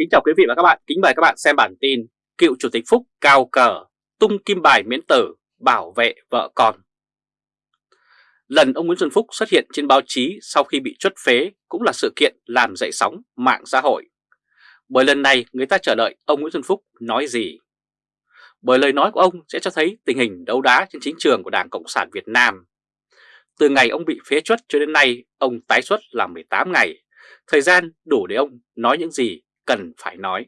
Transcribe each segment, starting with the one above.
Kính chào quý vị và các bạn, kính mời các bạn xem bản tin Cựu Chủ tịch Phúc cao cờ, tung kim bài miễn tử, bảo vệ vợ con. Lần ông Nguyễn Xuân Phúc xuất hiện trên báo chí sau khi bị chốt phế cũng là sự kiện làm dậy sóng mạng xã hội. Bởi lần này người ta chờ đợi ông Nguyễn Xuân Phúc nói gì? Bởi lời nói của ông sẽ cho thấy tình hình đấu đá trên chính trường của Đảng Cộng sản Việt Nam. Từ ngày ông bị phế chuất cho đến nay, ông tái xuất là 18 ngày. Thời gian đủ để ông nói những gì cần phải nói.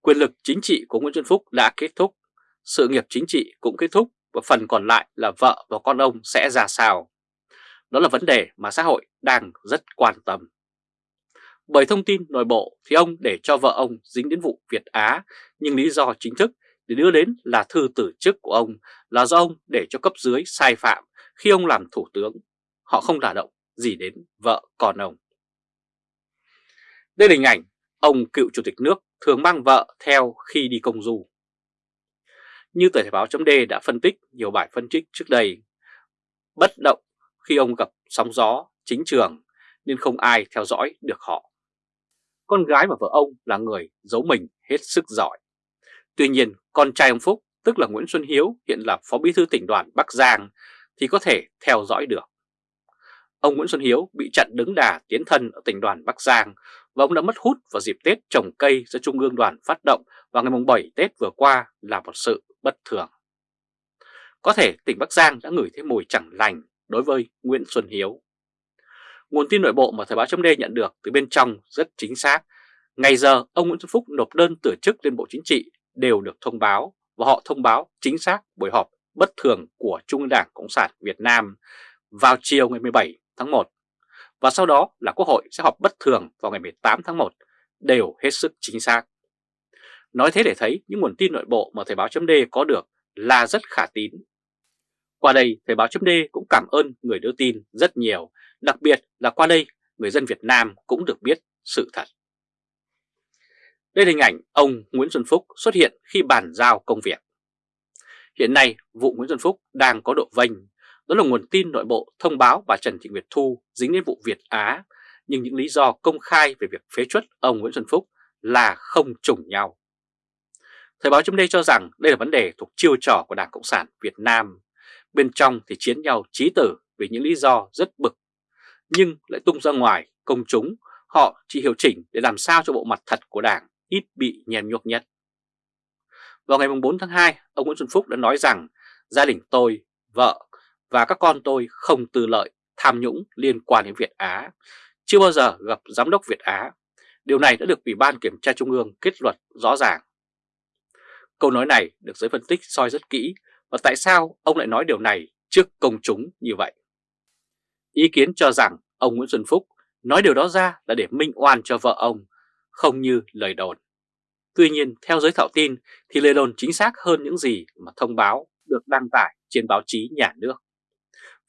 Quyền lực chính trị của Nguyễn Xuân Phúc đã kết thúc, sự nghiệp chính trị cũng kết thúc và phần còn lại là vợ và con ông sẽ ra sao. Đó là vấn đề mà xã hội đang rất quan tâm. Bởi thông tin nội bộ thì ông để cho vợ ông dính đến vụ Việt Á, nhưng lý do chính thức để đưa đến là thư tử chức của ông là do ông để cho cấp dưới sai phạm khi ông làm thủ tướng. Họ không đả động gì đến vợ con ông. Đây là hình ảnh ông cựu chủ tịch nước thường mang vợ theo khi đi công du. Như tờ Thể báo chấm đã phân tích nhiều bài phân tích trước đây, bất động khi ông gặp sóng gió chính trường nên không ai theo dõi được họ. Con gái và vợ ông là người giấu mình hết sức giỏi. Tuy nhiên, con trai ông Phúc, tức là Nguyễn Xuân Hiếu, hiện là Phó Bí thư tỉnh đoàn Bắc Giang, thì có thể theo dõi được. Ông Nguyễn Xuân Hiếu bị chặn đứng đà tiến thân ở tỉnh đoàn Bắc Giang và ông đã mất hút vào dịp Tết trồng cây do Trung ương đoàn phát động vào ngày 7 Tết vừa qua là một sự bất thường. Có thể tỉnh Bắc Giang đã ngửi thấy mùi chẳng lành đối với Nguyễn Xuân Hiếu. Nguồn tin nội bộ mà Thời báo chấm nhận được từ bên trong rất chính xác. Ngày giờ, ông Nguyễn Xuân Phúc nộp đơn từ chức lên Bộ Chính trị đều được thông báo và họ thông báo chính xác buổi họp bất thường của Trung ương Đảng Cộng sản Việt Nam vào chiều ngày 17 tháng 1 và sau đó là Quốc hội sẽ họp bất thường vào ngày 18 tháng 1 đều hết sức chính xác. Nói thế để thấy những nguồn tin nội bộ mà Thời báo chấm có được là rất khả tín. Qua đây Thời báo chấm cũng cảm ơn người đưa tin rất nhiều, đặc biệt là qua đây người dân Việt Nam cũng được biết sự thật. Đây là hình ảnh ông Nguyễn Xuân Phúc xuất hiện khi bàn giao công việc. Hiện nay vụ Nguyễn Xuân Phúc đang có độ vênh đó là nguồn tin nội bộ thông báo bà Trần Thị Nguyệt Thu dính đến vụ Việt Á, nhưng những lý do công khai về việc phế chuất ông Nguyễn Xuân Phúc là không trùng nhau. Thời báo chấm đây cho rằng đây là vấn đề thuộc chiêu trò của Đảng Cộng sản Việt Nam. Bên trong thì chiến nhau trí tử vì những lý do rất bực, nhưng lại tung ra ngoài công chúng, họ chỉ hiệu chỉnh để làm sao cho bộ mặt thật của Đảng ít bị nhem nhuốc nhất. Vào ngày 4 tháng 2, ông Nguyễn Xuân Phúc đã nói rằng gia đình tôi, vợ và các con tôi không tư lợi, tham nhũng liên quan đến Việt Á, chưa bao giờ gặp Giám đốc Việt Á. Điều này đã được Ủy ban Kiểm tra Trung ương kết luận rõ ràng. Câu nói này được giới phân tích soi rất kỹ và tại sao ông lại nói điều này trước công chúng như vậy. Ý kiến cho rằng ông Nguyễn Xuân Phúc nói điều đó ra là để minh oan cho vợ ông, không như lời đồn. Tuy nhiên, theo giới thạo tin thì lời đồn chính xác hơn những gì mà thông báo được đăng tải trên báo chí nhà nước.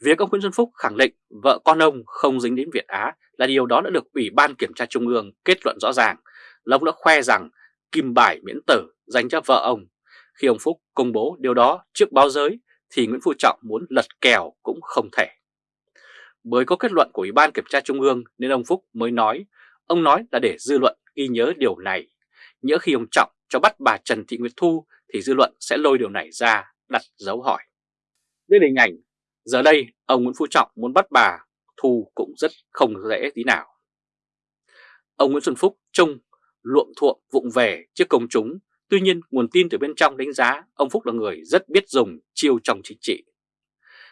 Việc ông Nguyễn Xuân Phúc khẳng định vợ con ông không dính đến Việt Á là điều đó đã được Ủy ban Kiểm tra Trung ương kết luận rõ ràng. Là ông đã khoe rằng kim bài miễn tử dành cho vợ ông. Khi ông Phúc công bố điều đó trước báo giới thì Nguyễn Phú Trọng muốn lật kèo cũng không thể. Bởi có kết luận của Ủy ban Kiểm tra Trung ương nên ông Phúc mới nói, ông nói là để dư luận ghi nhớ điều này. Nhớ khi ông Trọng cho bắt bà Trần Thị Nguyệt Thu thì dư luận sẽ lôi điều này ra đặt dấu hỏi. Đây là hình ảnh Giờ đây, ông Nguyễn Phú Trọng muốn bắt bà Thu cũng rất không dễ tí nào. Ông Nguyễn Xuân Phúc trông luộm thuộm vụng về trước công chúng, tuy nhiên nguồn tin từ bên trong đánh giá ông Phúc là người rất biết dùng chiêu trong chính trị.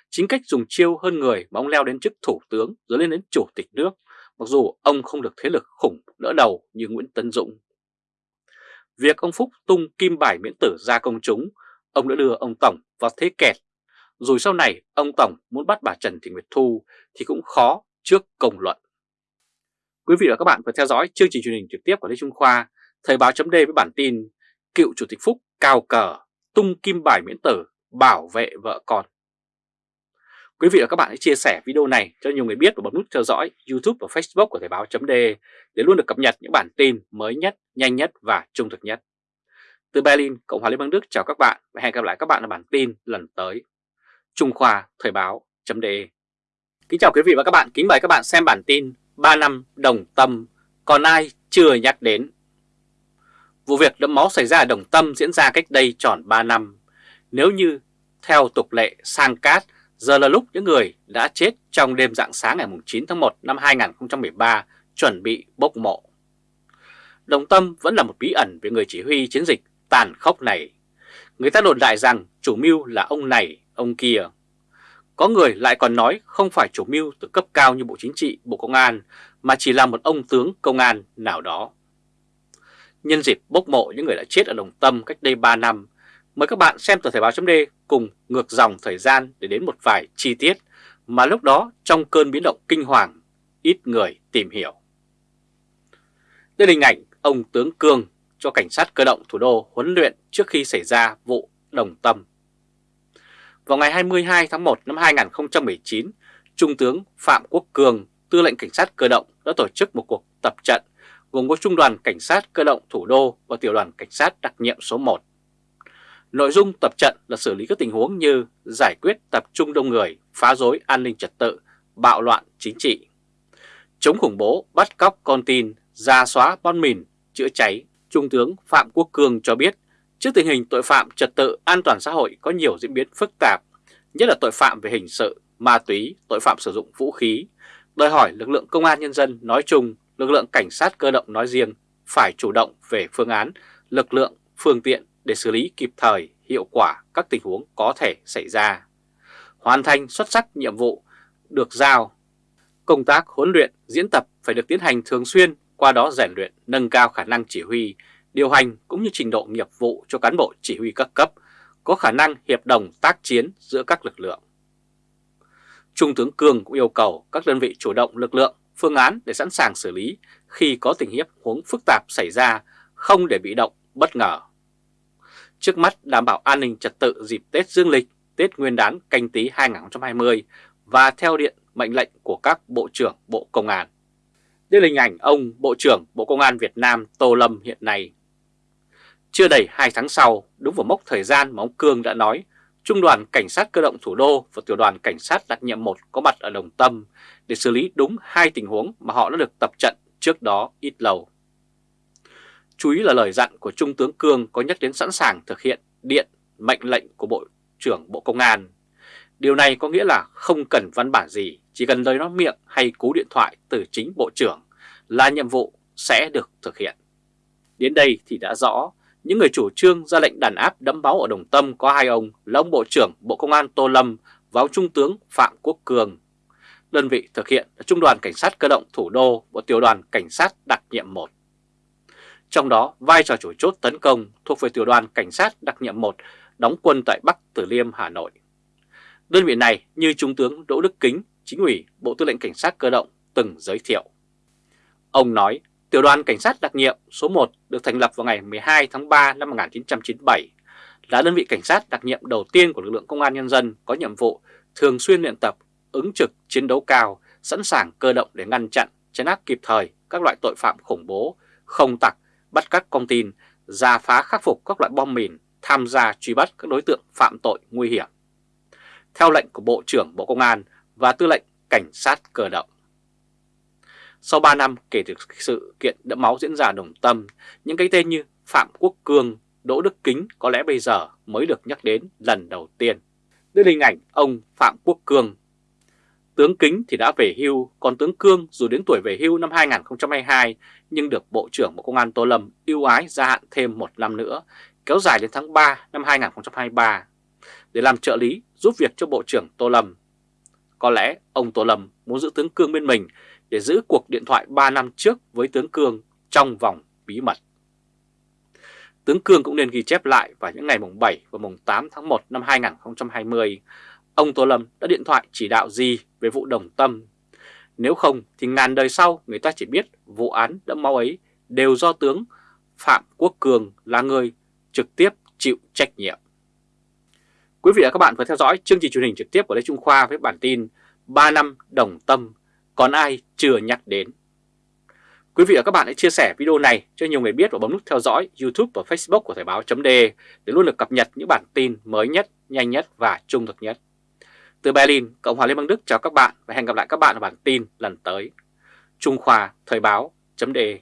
Chính cách dùng chiêu hơn người mà ông leo đến chức thủ tướng rồi lên đến chủ tịch nước, mặc dù ông không được thế lực khủng đỡ đầu như Nguyễn Tân Dũng. Việc ông Phúc tung kim bài miễn tử ra công chúng, ông đã đưa ông Tổng vào thế kẹt rồi sau này ông Tổng muốn bắt bà Trần Thị Nguyệt Thu thì cũng khó trước công luận. Quý vị và các bạn vừa theo dõi chương trình truyền hình trực tiếp của Lê Trung Khoa, Thời báo chấm với bản tin Cựu Chủ tịch Phúc cao cờ, tung kim bài miễn tử, bảo vệ vợ con. Quý vị và các bạn hãy chia sẻ video này cho nhiều người biết và bấm nút theo dõi YouTube và Facebook của Thời báo chấm để luôn được cập nhật những bản tin mới nhất, nhanh nhất và trung thực nhất. Từ Berlin, Cộng hòa Liên bang Đức chào các bạn và hẹn gặp lại các bạn ở bản tin lần tới. Trung Khoa Thời báo .de Kính chào quý vị và các bạn, kính mời các bạn xem bản tin 3 năm đồng tâm, còn ai chưa nhắc đến. Vụ việc đẫm máu xảy ra ở Đồng Tâm diễn ra cách đây tròn 3 năm. Nếu như theo tục lệ sang cát, giờ là lúc những người đã chết trong đêm dạng sáng ngày 9 tháng 1 năm 2013 chuẩn bị bốc mộ. Đồng Tâm vẫn là một bí ẩn về người chỉ huy chiến dịch tàn khốc này. Người ta đồn đại rằng chủ mưu là ông này, ông kia. Có người lại còn nói không phải chủ mưu từ cấp cao như Bộ Chính trị, Bộ Công an, mà chỉ là một ông tướng công an nào đó. Nhân dịp bốc mộ những người đã chết ở Đồng Tâm cách đây 3 năm, mời các bạn xem tờ Thời báo chấm cùng ngược dòng thời gian để đến một vài chi tiết mà lúc đó trong cơn biến động kinh hoàng, ít người tìm hiểu. Đây là hình ảnh ông tướng Cương cho cảnh sát cơ động thủ đô huấn luyện trước khi xảy ra vụ Đồng Tâm. Vào ngày 22 tháng 1 năm 2019, Trung tướng Phạm Quốc Cường, tư lệnh cảnh sát cơ động đã tổ chức một cuộc tập trận gồm có Trung đoàn Cảnh sát cơ động thủ đô và Tiểu đoàn Cảnh sát đặc nhiệm số 1. Nội dung tập trận là xử lý các tình huống như giải quyết tập trung đông người, phá rối an ninh trật tự, bạo loạn chính trị, chống khủng bố, bắt cóc con tin, ra xóa bom mìn, chữa cháy. Trung tướng Phạm Quốc Cường cho biết, trước tình hình tội phạm trật tự an toàn xã hội có nhiều diễn biến phức tạp, nhất là tội phạm về hình sự, ma túy, tội phạm sử dụng vũ khí, đòi hỏi lực lượng công an nhân dân nói chung, lực lượng cảnh sát cơ động nói riêng phải chủ động về phương án, lực lượng, phương tiện để xử lý kịp thời, hiệu quả các tình huống có thể xảy ra. Hoàn thành xuất sắc nhiệm vụ được giao. Công tác huấn luyện, diễn tập phải được tiến hành thường xuyên, qua đó rèn luyện, nâng cao khả năng chỉ huy, điều hành cũng như trình độ nghiệp vụ cho cán bộ chỉ huy các cấp, có khả năng hiệp đồng tác chiến giữa các lực lượng. Trung tướng cường cũng yêu cầu các đơn vị chủ động lực lượng, phương án để sẵn sàng xử lý khi có tình hiếp huống phức tạp xảy ra, không để bị động, bất ngờ. Trước mắt đảm bảo an ninh trật tự dịp Tết Dương lịch, Tết Nguyên đán canh tí 2020 và theo điện mệnh lệnh của các Bộ trưởng Bộ Công an. Đây là hình ảnh ông Bộ trưởng Bộ Công an Việt Nam Tô Lâm hiện nay. Chưa đầy 2 tháng sau, đúng vào mốc thời gian mà ông Cương đã nói, Trung đoàn Cảnh sát cơ động thủ đô và Tiểu đoàn Cảnh sát đặc nhiệm 1 có mặt ở Đồng Tâm để xử lý đúng hai tình huống mà họ đã được tập trận trước đó ít lâu. Chú ý là lời dặn của Trung tướng Cương có nhắc đến sẵn sàng thực hiện điện mệnh lệnh của Bộ trưởng Bộ Công an. Điều này có nghĩa là không cần văn bản gì, chỉ cần lời nói miệng hay cú điện thoại từ chính Bộ trưởng là nhiệm vụ sẽ được thực hiện. Đến đây thì đã rõ, những người chủ trương ra lệnh đàn áp đẫm máu ở Đồng Tâm có hai ông là ông Bộ trưởng Bộ Công an Tô Lâm và ông Trung tướng Phạm Quốc Cường. Đơn vị thực hiện là Trung đoàn Cảnh sát cơ động thủ đô và Tiểu đoàn Cảnh sát đặc nhiệm 1. Trong đó, vai trò chủ chốt tấn công thuộc về Tiểu đoàn Cảnh sát đặc nhiệm 1 đóng quân tại Bắc Từ Liêm, Hà Nội. Đơn vị này như Trung tướng Đỗ Đức Kính, chính ủy Bộ Tư lệnh Cảnh sát Cơ động từng giới thiệu. Ông nói, Tiểu đoàn Cảnh sát đặc nhiệm số 1 được thành lập vào ngày 12 tháng 3 năm 1997, là đơn vị cảnh sát đặc nhiệm đầu tiên của lực lượng công an nhân dân có nhiệm vụ thường xuyên luyện tập, ứng trực, chiến đấu cao, sẵn sàng cơ động để ngăn chặn, chấn áp kịp thời các loại tội phạm khủng bố, không tặc, bắt các con tin, ra phá khắc phục các loại bom mìn, tham gia truy bắt các đối tượng phạm tội nguy hiểm. Theo lệnh của Bộ trưởng Bộ Công an và Tư lệnh Cảnh sát cơ động. Sau 3 năm kể từ sự kiện đẫm máu diễn ra đồng tâm, những cái tên như Phạm Quốc Cương, Đỗ Đức Kính có lẽ bây giờ mới được nhắc đến lần đầu tiên. Đây là hình ảnh ông Phạm Quốc Cương. Tướng Kính thì đã về hưu, còn tướng Cương dù đến tuổi về hưu năm 2022 nhưng được Bộ trưởng Bộ Công an Tô Lâm ưu ái gia hạn thêm một năm nữa, kéo dài đến tháng 3 năm 2023 để làm trợ lý giúp việc cho Bộ trưởng Tô Lâm. Có lẽ ông Tô Lâm muốn giữ tướng Cương bên mình để giữ cuộc điện thoại 3 năm trước với tướng Cương trong vòng bí mật. Tướng Cương cũng nên ghi chép lại vào những ngày mùng 7 và mùng 8 tháng 1 năm 2020, ông Tô Lâm đã điện thoại chỉ đạo gì về vụ đồng tâm. Nếu không thì ngàn đời sau người ta chỉ biết vụ án đẫm máu ấy đều do tướng Phạm Quốc Cường là người trực tiếp chịu trách nhiệm. Quý vị và các bạn vừa theo dõi chương trình truyền hình trực tiếp của Lê Trung Khoa với bản tin 3 năm đồng tâm còn ai chưa nhắc đến. Quý vị và các bạn hãy chia sẻ video này cho nhiều người biết và bấm nút theo dõi YouTube và Facebook của Thời báo .de để luôn được cập nhật những bản tin mới nhất, nhanh nhất và trung thực nhất. Từ Berlin, Cộng hòa Liên bang Đức chào các bạn và hẹn gặp lại các bạn ở bản tin lần tới. Trung Khoa Thời báo .de